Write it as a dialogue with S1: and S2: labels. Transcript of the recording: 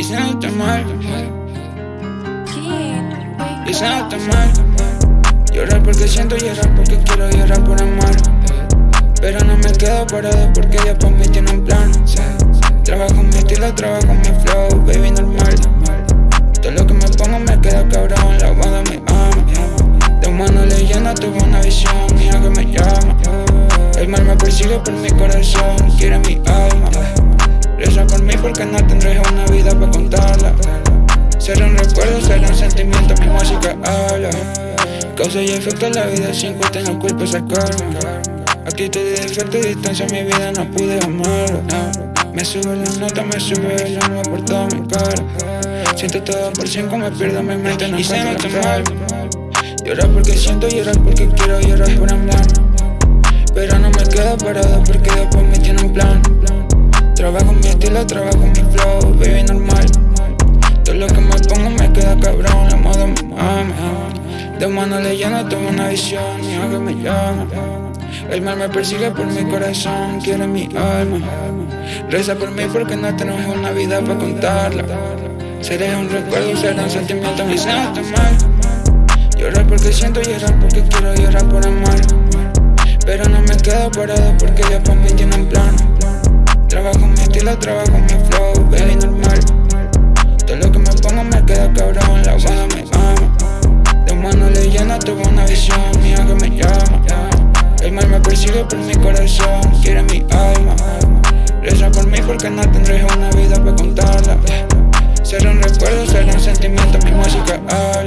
S1: It's not tan mal It's not tan mal Llorar porque siento llorar porque quiero llorar por amar Pero no me quedo parado porque ella por mí tiene un plan. Trabajo mi estilo, trabajo mi flow, baby normal. Todo lo que me pongo me queda cabrón, lavando mi alma De humano leyenda tuve una visión, mía que me llama. El mal me persigue por mi corazón, quiere mi alma Causa y efecto en la vida sin que no culpa esa karma Aquí te di defecto y distancia mi vida no pude amar Me sube la nota, me sube el alma por toda mi cara. Siento todo por cinco, me pierdo mi mente, no encuentro la mal. Llorar porque siento, llorar porque quiero llorar por amar Pero no me quedo parado porque después me tiene un plan. Trabajo mi estilo, trabajo mi flow, baby normal de mano leyenda tengo una visión y que me llama. El mal me persigue por mi corazón, quiere mi alma. Reza por mí porque no tenemos una vida para contarla. Seré un recuerdo, será un sentimiento, me siento mal Llorar porque siento llorar porque quiero llorar por amar. Pero no me quedo parado porque Dios por mí tiene un plan. Trabajo mi estilo, trabajo mi tuve una visión mía que me llama. El mal me persigue por mi corazón, quiere mi alma. Reza por mí porque no tendré una vida para contarla. Serán recuerdos, serán sentimientos, mi música habla